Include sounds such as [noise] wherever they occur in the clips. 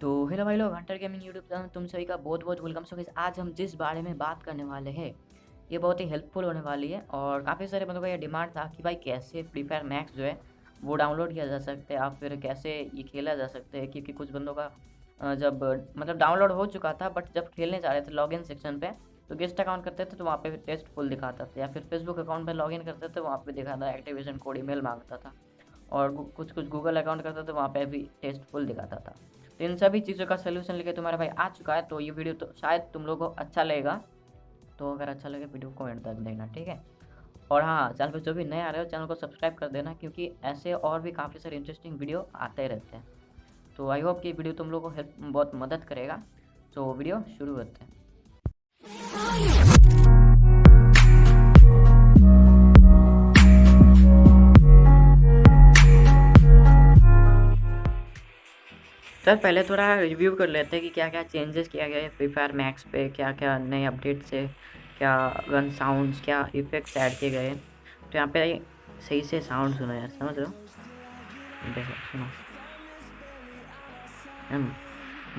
तो हेलो भाई लोग हंटर गेमिंग यूट्यूब चैनल तुम सभी का बहुत बहुत वेलकम सो आज हम जिस बारे में बात करने वाले हैं, ये बहुत ही हेल्पफुल होने वाली है और काफ़ी सारे बंदों का ये डिमांड था कि भाई कैसे फ्री फायर मैक्स जो है, वो डाउनलोड किया जा सकता है या फिर कैसे ये खेला जा सकता है? क्योंकि कुछ बंदों का जब मतलब डाउनलोड हो चुका था बट जब खेलने जा रहे थे लॉगिन सेक्शन पे तो गेस्ट अकाउंट करते थे तो वहाँ पे टेस्ट फुल दिखाता था या फिर फेसबुक अकाउंट पे लॉगिन करते थे, वहाँ पे दिखाता एक्टिवेशन कोड ईमेल माँगता था और कुछ कुछ गूगल अकाउंट करते थे, वहाँ पे भी टेस्ट फुल दिखाता था। तो इन सभी चीज़ों का सोल्यूशन लेके तुम्हारा भाई आ चुका है तो ये वीडियो तो शायद तुम लोगों को अच्छा लगेगा। तो अगर अच्छा लगे वीडियो को एंड तक देना ठीक है? और हाँ चैनल पर जो भी नए आ रहे हो चैनल को सब्सक्राइब कर देना, क्योंकि ऐसे और भी काफ़ी सारे इंटरेस्टिंग वीडियो आते रहते हैं। तो आई होप कि वीडियो तुम लोग को हेल्प बहुत मदद करेगा। तो वीडियो शुरू करते हैं। सर, पहले थोड़ा रिव्यू कर लेते हैं कि क्या क्या चेंजेस किया गया है फ्री फायर मैक्स पे क्या क्या नए अपडेट से क्या गन साउंड्स क्या इफेक्ट्स ऐड किए गए तो यहाँ पे सही से साउंड सुनो यार, समझ लो देखो, सुनो।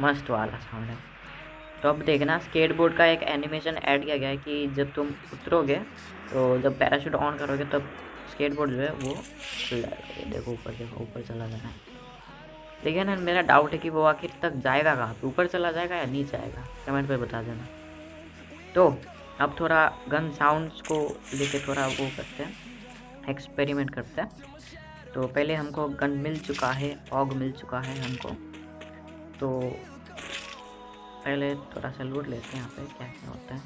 मस्त वाला साउंड है। तो अब देखना स्केटबोर्ड का एक एनिमेशन ऐड किया गया है कि जब तुम उतरोगे तो जब पैराशूट ऑन करोगे, तब स्केट बोर्ड जो है वो देखो ऊपर देखो, ऊपर चला जाना है। देखिए ना मेरा डाउट है कि वो आखिर तक जाएगा कहाँ ऊपर चला जाएगा या नीचे आएगा? कमेंट पे बता देना। तो अब थोड़ा गन साउंड्स को लेके थोड़ा वो करते हैं। एक्सपेरिमेंट करते हैं। तो पहले हमको गन मिल चुका है ऑग मिल चुका है हमको। तो पहले थोड़ा सा लूट लेते हैं यहाँ पे, क्या क्या होता है।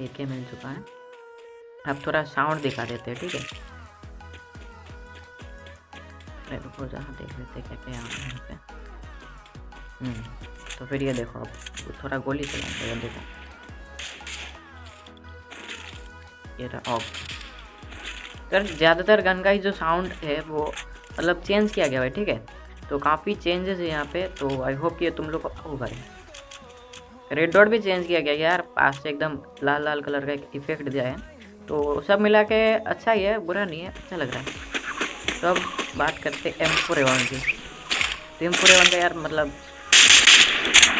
एक मिल चुका है। अब थोड़ा साउंड दिखा देते हैं, ठीक है? अरे रुको जहाँ देख लेते क्या क्या यहाँ पे हम्म, तो फिर ये देखो अब। थोड़ा गोली चला देखो ये रहा ऑफ़ सर ज़्यादातर गन का ही जो साउंड है वो मतलब चेंज किया गया है ठीक है? तो काफ़ी चेंजेस है यहाँ पे तो आई होप कि तुम लोग को भाई रेड डॉट भी चेंज किया गया यार पास से एकदम लाल लाल कलर का एक इफ़ेक्ट दिया है। तो सब मिला के अच्छा ही है बुरा नहीं है अच्छा लग रहा है। तो अब बात करते एम फोर एवन की। तो एम फोर एवन का यार मतलब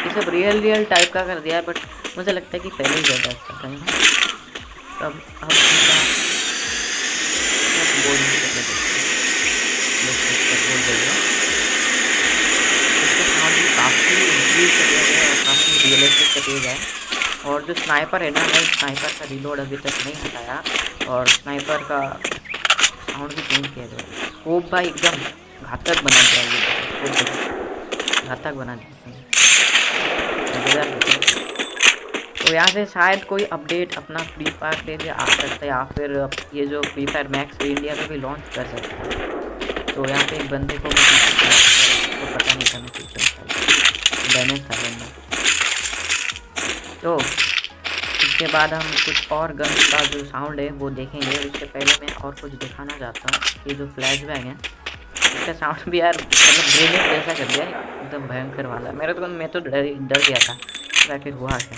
ये सब रियल रियल टाइप का कर दिया है बट मुझे लगता है कि पहले ही ज़्यादा अच्छा था। तो अब दिया गया और और जो स्नाइपर है ना, मैं स्नाइपर का रिलोड अभी तक नहीं हटाया। और स्नाइपर का साउंड भी चेंज किया जाए। स्कोप भाई एकदम घातक बना दिया ये। घातक बना दिया। तो यहाँ से शायद कोई अपडेट अपना फ्री फायर पे भी आ सकता है या फिर ये जो फ्री फायर मैक्स इंडिया में भी लॉन्च कर सकता है। तो यहाँ पे एक बंदे को तो पता नहीं था डैमेज था बंदा तो इसके बाद हम कुछ और गन का जो साउंड है, वो देखेंगे। उससे पहले मैं और कुछ दिखाना चाहता हूँ ये जो फ्लैश बैग है इसका साउंड भी यार मतलब ग्रेनेड जैसा कर दिया, एकदम भयंकर वाला। मेरे तो मैं तो डर डर गया था। तो हुआ क्या।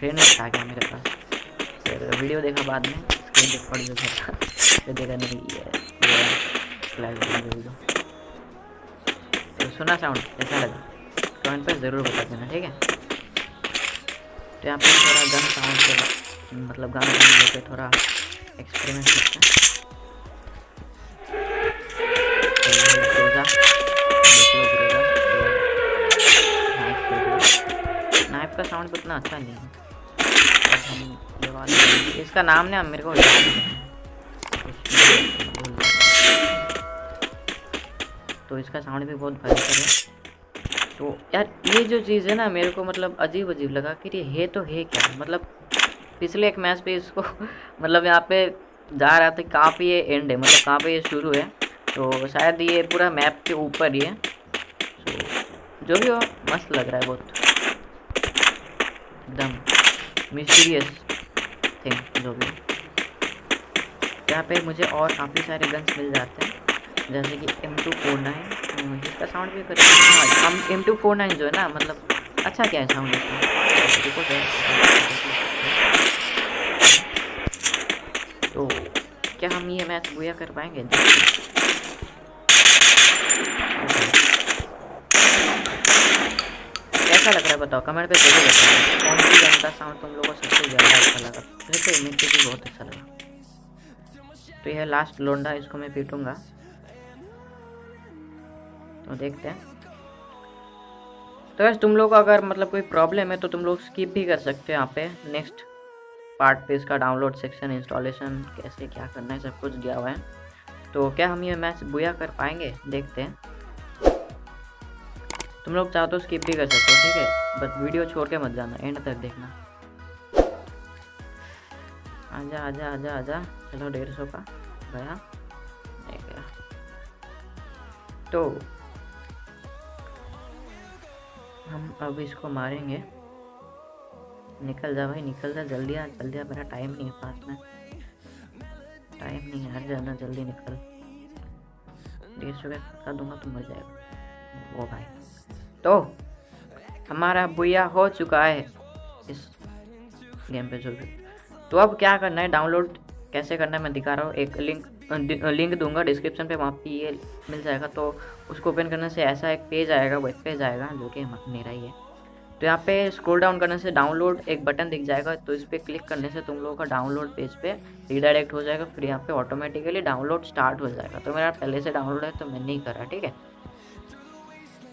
ग्रेनेड आ गया मेरे पास? फिर वीडियो देखा बाद में स्क्रीन पर पड़ी हो फिर देखा, नहीं, ये फ्लैश बैग तो। सुना साउंड कैसा लगा? कमेंट पर ज़रूर बता देना ठीक है? तो यहाँ पे थोड़ा गन साउंड से मतलब गन साउंड लेके थोड़ा एक्सपेरिमेंट करते हैं। नाइफ का साउंड उतना अच्छा नहीं है। इसका नाम ना मेरे को तो इसका साउंड भी बहुत भयंकर है। तो यार, ये जो चीज़ है ना, मेरे को मतलब अजीब अजीब लगा कि ये है तो है क्या? मतलब पिछले एक मैच पे इसको [laughs] मतलब यहाँ पे जा रहा था कहाँ पे ये एंड है मतलब कहाँ पे ये शुरू है। तो शायद ये पूरा मैप के ऊपर ही है। तो जो भी हो, मस्त लग रहा है बहुत। एकदम मिस्टीरियस थिंग जो भी यहाँ पे मुझे और काफ़ी सारे गन्स मिल जाते हैं। जैसे कि एम टू फोर नाइन इसका साउंड भी करें हम एम टू फोर नाइन जो है ना मतलब अच्छा क्या है साउंड इसका? तो क्या हम ये मैच बुया कर पाएँगे? कैसा लग रहा है बताओ? कमेंट पे ज़रूर बताओ। कौन सी गन का साउंड तुम लोगों को सबसे ज़्यादा अच्छा लगा? मुझे तो इमेज भी बहुत अच्छा लगा। तो यह लास्ट लोंडा, इसको मैं पीटूँगा। तो देखते हैं। तो वैसे तुम लोग अगर मतलब कोई प्रॉब्लम है तो तुम लोग स्किप भी कर सकते हो यहाँ पे। नेक्स्ट पार्ट पे इसका डाउनलोड सेक्शन इंस्टॉलेशन कैसे क्या करना है, सब कुछ दिया हुआ है। तो क्या हम ये मैच बुया कर पाएँगे? देखते हैं। तुम लोग चाहो तो स्किप भी कर सकते हो, ठीक है? बस वीडियो छोड़ के मत जाना एंड तक देखना। आजा आजा आजा आजा। चलो डेढ़ सौ का। गया तो हम अब इसको मारेंगे। निकल जा भाई, निकल जा, जल्दी आ जल्दी आ, मेरा टाइम नहीं है पास में। टाइम नहीं है हर जाना जल्दी निकल। डेढ़ सौ का दूँगा तो मर जाएगा। वो भाई। तो हमारा बुया हो चुका है इस गेम पे जो भी। तो अब क्या करना है? डाउनलोड कैसे करना है? मैं दिखा रहा हूँ। एक लिंक लिंक दूँगा डिस्क्रिप्शन पे, वहाँ पे ये मिल जाएगा। तो उसको ओपन करने से ऐसा एक पेज आएगा वेब पेज आएगा, जो कि मेरा ही है। तो यहाँ पे स्क्रॉल डाउन करने से डाउनलोड एक बटन दिख जाएगा तो इस पर क्लिक करने से तुम लोगों का डाउनलोड पेज पे रीडायरेक्ट हो जाएगा, फिर यहाँ पे ऑटोमेटिकली डाउनलोड स्टार्ट हो जाएगा। तो मेरा पहले से डाउनलोड है तो मैं नहीं करा, ठीक है?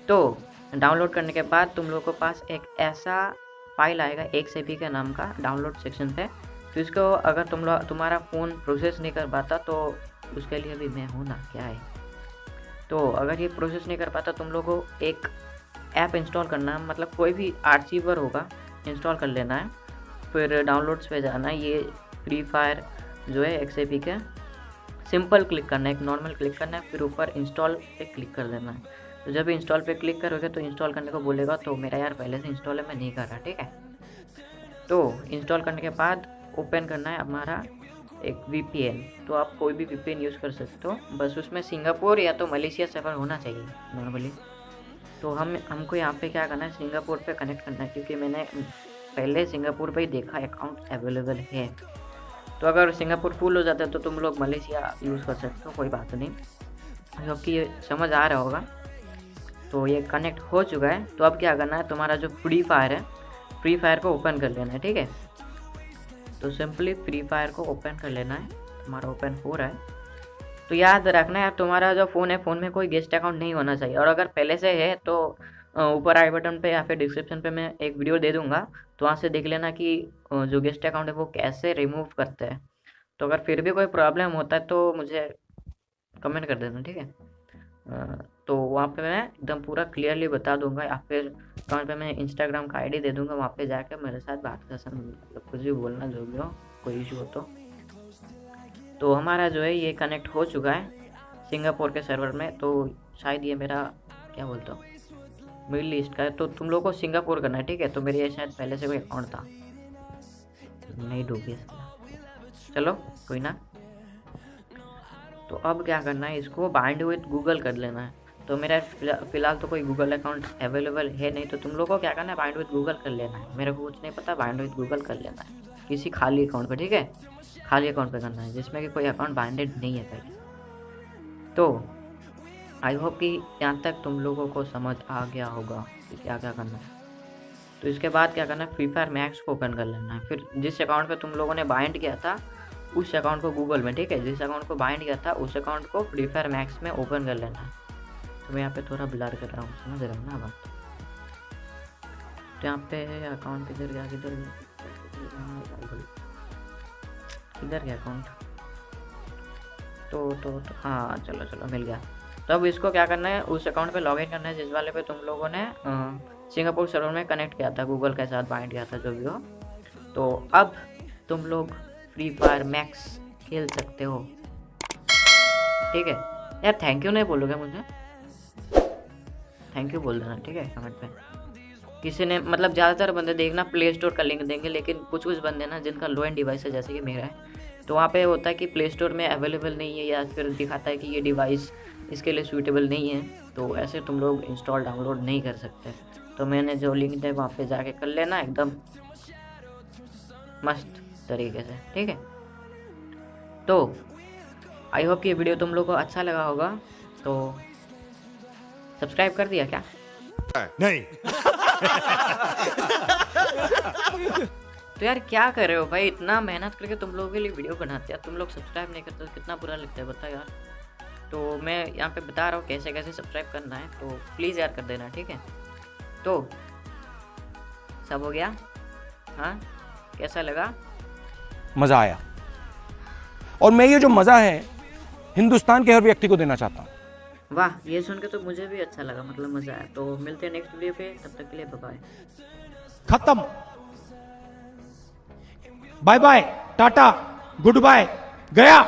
तो डाउनलोड करने के बाद तुम लोग के पास एक ऐसा फ़ाइल आएगा, एक से भी के नाम का डाउनलोड सेक्शन पे तो इसको अगर तुम लोग, तुम्हारा फ़ोन प्रोसेस नहीं कर पाता तो उसके लिए भी मैं हूँ ना, क्या है? तो अगर ये प्रोसेस नहीं कर पाता, तुम लोग को एक ऐप इंस्टॉल करना है मतलब कोई भी आर्चीवर होगा इंस्टॉल कर लेना है। फिर डाउनलोड्स पे जाना है, ये फ्री फायर जो है एक्सएपी के। सिंपल क्लिक करना है, एक नॉर्मल क्लिक करना है, फिर ऊपर इंस्टॉल पे क्लिक कर देना है। तो जब इंस्टॉल पे क्लिक करोगे तो इंस्टॉल करने को बोलेगा तो मेरा यार, पहले से इंस्टॉल है, मैं नहीं कर रहा, ठीक है? तो इंस्टॉल करने के बाद ओपन करना है हमारा एक वीपीएन तो आप कोई भी वीपीएन यूज़ कर सकते हो। बस उसमें सिंगापुर या तो मलेशिया सर्वर होना चाहिए नॉर्मली तो हम, हमको यहाँ पे क्या करना है, सिंगापुर पे कनेक्ट करना है, क्योंकि मैंने पहले सिंगापुर पे ही देखा अकाउंट अवेलेबल है। तो अगर सिंगापुर फुल हो जाता है तो तुम लोग मलेशिया यूज़ कर सकते हो, कोई बात नहीं। क्योंकि ये समझ आ रहा होगा। तो ये कनेक्ट हो चुका है। तो अब क्या करना है, तुम्हारा जो फ्री फायर है फ्री फायर को ओपन कर लेना है, ठीक है? तो सिंपली फ्री फायर को ओपन कर लेना है। हमारा ओपन हो रहा है। तो याद रखना है तुम्हारा जो फ़ोन है, फ़ोन में कोई गेस्ट अकाउंट नहीं होना चाहिए। और अगर पहले से है तो ऊपर आई बटन पे या फिर डिस्क्रिप्शन पे मैं एक वीडियो दे दूँगा। तो वहाँ से देख लेना कि जो गेस्ट अकाउंट है, वो कैसे रिमूव करते हैं। तो अगर फिर भी कोई प्रॉब्लम होता है तो मुझे कमेंट कर देना, ठीक है? तो वहाँ पे मैं एकदम पूरा क्लियरली बता दूँगा या फिर कमेंट पे मैं इंस्टाग्राम का आईडी दे दूँगा, वहाँ पे जाकर मेरे साथ बात कर सकते मतलब कुछ भी बोलना, जो भी हो, कोई इशू हो तो। तो हमारा जो है, ये कनेक्ट हो चुका है सिंगापुर के सर्वर में तो शायद ये मेरा, क्या बोलता हूँ मिडल ईस्ट का है। तो तुम लोग को सिंगापुर करना है, ठीक है? तो मेरे ये शायद पहले से कोई अकाउंट था। नहीं डूबी चलो, कोई ना। तो अब क्या करना है, इसको बाइंड विथ गूगल कर लेना है। तो मेरा फ़िलहाल तो कोई गूगल अकाउंट अवेलेबल है नहीं तो तुम लोगों को क्या करना है? बाइंड विद गूगल कर लेना है। मेरे को कुछ नहीं पता बाइंड विद गूगल कर लेना है। किसी खाली अकाउंट पर ठीक है? खाली अकाउंट पर करना है, जिसमें कि कोई अकाउंट बाइंडेड नहीं है पहले। तो आई होप कि यहाँ तक तुम लोगों को समझ आ गया होगा कि क्या क्या करना है। तो इसके बाद क्या करना है? फ्री फायर मैक्स को ओपन कर लेना है। फिर जिस अकाउंट पे तुम लोगों ने बाइंड किया था, उस अकाउंट को गूगल में, ठीक है? जिस अकाउंट को बाइंड किया था, उस अकाउंट को फ्री फायर मैक्स में ओपन कर लेना है। तो मैं यहाँ पे थोड़ा ब्लर कर रहा हूँ समझ रहा हूँ ना बात? तो यहाँ पे अकाउंट किधर गया किधर किधर गया अकाउंट तो तो, तो हाँ चलो चलो मिल गया। तो अब इसको क्या करना है उस अकाउंट पे लॉगिन करना है जिस वाले पे तुम लोगों ने सिंगापुर सर्वर में कनेक्ट किया था गूगल के साथ बाइंड किया था जो भी हो। तो अब तुम लोग फ्री फायर मैक्स खेल सकते हो। ठीक है? यार थैंक यू नहीं बोलोगे मुझे? थैंक यू बोल देना, ठीक है? कमेंट में। किसी ने मतलब ज़्यादातर बंदे देखना प्ले स्टोर का लिंक देंगे, लेकिन कुछ कुछ बंदे ना, जिनका लो एंड डिवाइस है, जैसे कि मेरा है तो वहाँ पे होता है कि प्ले स्टोर में अवेलेबल नहीं है, या फिर दिखाता है कि ये डिवाइस इसके लिए सूटेबल नहीं है तो ऐसे तुम लोग इंस्टॉल डाउनलोड नहीं कर सकते। तो मैंने जो लिंक दिया वहाँ पे जाके कर लेना, एकदम मस्त तरीके से, ठीक है? तो आई होप कि वीडियो तुम लोग को अच्छा लगा होगा तो सब्सक्राइब कर दिया क्या? नहीं। तो यार क्या कर रहे हो भाई? इतना मेहनत करके तुम लोगों के लिए वीडियो बनाते हैं। तुम लोग सब्सक्राइब नहीं करते तो कितना बुरा लगता है बताओ यार। तो मैं यहाँ पे बता रहा हूँ कैसे कैसे सब्सक्राइब करना है तो प्लीज़ यार कर देना ठीक है? तो सब हो गया? हाँ? कैसा लगा? मज़ा आया। और मैं ये जो मज़ा है हिंदुस्तान के हर व्यक्ति को देना चाहता हूँ। वाह, ये सुन के तो मुझे भी अच्छा लगा मतलब मज़ा आया। तो मिलते हैं नेक्स्ट वीडियो पे, तब तक के लिए बाय खत्म। Bye bye tata good bye गया।